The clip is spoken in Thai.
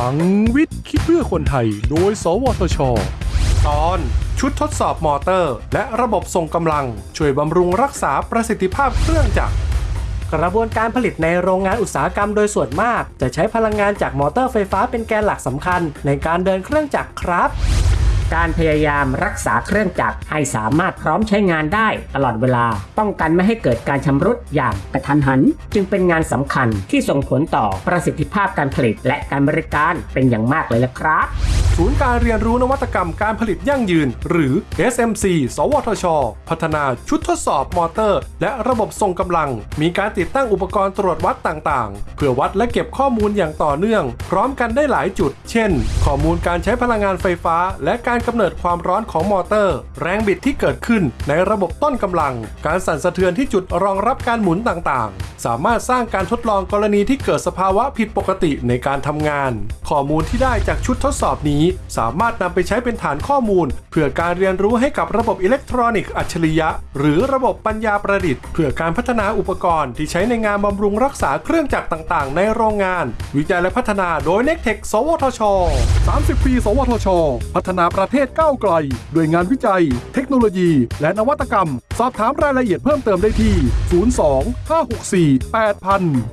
ลังวิทย์คิดเพื่อคนไทย โดย สวทช ตอนชุดทดสอบมอเตอร์ และระบบส่งกำลัง ช่วยบำรุงรักษาประสิทธิภาพเครื่องจักร กระบวนการผลิตในโรงงานอุตสาหกรรมโดยส่วนมาก จะใช้พลังงานจากมอเตอร์ไฟฟ้าเป็นแกนหลักสำคัญในการเดินเครื่องจักรครับ การพยายามรักษาเครื่องจักรให้สามารถพร้อมใช้งานได้ตลอดเวลา ป้องกันไม่ให้เกิดการชำรุดอย่างกระทันหัน จึงเป็นงานสำคัญที่ส่งผลต่อประสิทธิภาพการผลิตและการบริการเป็นอย่างมากเลยละครับ ศูนย์การเรียนรู้นวัตกรรมการผลิตยั่งยืน หรือ SMC สวทช พัฒนาชุดทดสอบมอเตอร์ และระบบส่งกำลัง มีการติดตั้งอุปกรณ์ตรวจวัดต่างๆ เพื่อวัดและเก็บข้อมูลอย่างต่อเนื่อง พร้อมกันได้หลายจุด เช่น ข้อมูลการใช้พลังงานไฟฟ้า และการกำเนิดความร้อนของมอเตอร์ แรงบิดที่เกิดขึ้นในระบบต้นกำลัง การสั่นสะเทือนที่จุดรองรับการหมุนต่างๆ สามารถสร้างการทดลองกรณีที่เกิดสภาวะผิดปกติในการทำงาน ข้อมูลที่ได้จากชุดทดสอบนี้สามารถนำไปใช้เป็นฐานข้อมูล เพื่อการเรียนรู้ให้กับระบบอิเล็กทรอนิกส์อัจฉริยะ หรือระบบปัญญาประดิษฐ์ เพื่อการพัฒนาอุปกรณ์ที่ใช้ในงานบำรุงรักษาเครื่องจักรต่างๆ ในโรงงาน วิจัยและพัฒนาโดย n e c t e c h สวทช 30 ปี สวทช พัฒนาประเทศก้าวไกล ด้วยงานวิจัย เทคโนโลยี และนวัตกรรม สอบถามรายละเอียดเพิ่มเติมได้ที่ 02 564 8000